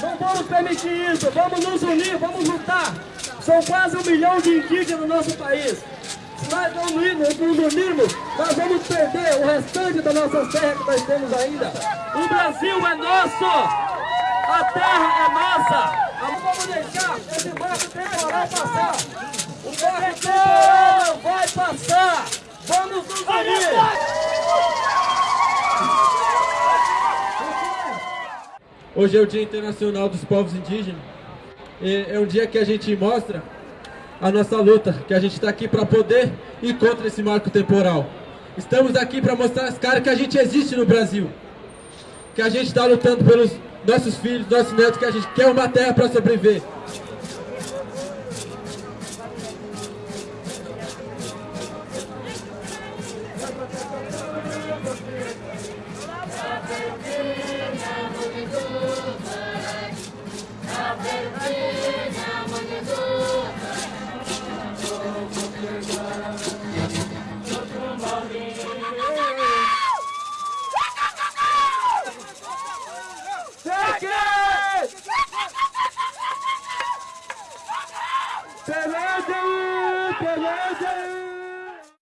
Não vamos permitir isso. Vamos nos unir, vamos lutar. São quase um milhão de indígenas no nosso país. Se nós não nos unirmos, nós vamos perder o restante da nossa terra que nós temos ainda. O Brasil é nosso! A terra é nossa! Não vamos deixar esse marco temporal passar! O marco temporal não vai passar! Vamos nos unir! Hoje é o Dia Internacional dos Povos Indígenas. É um dia que a gente mostra a nossa luta, que a gente está aqui para poder ir contra esse marco temporal. Estamos aqui para mostrar as caras que a gente existe no Brasil. Que a gente está lutando pelos nossos filhos, nossos netos, que a gente quer uma terra para sobreviver. تبادل تبادل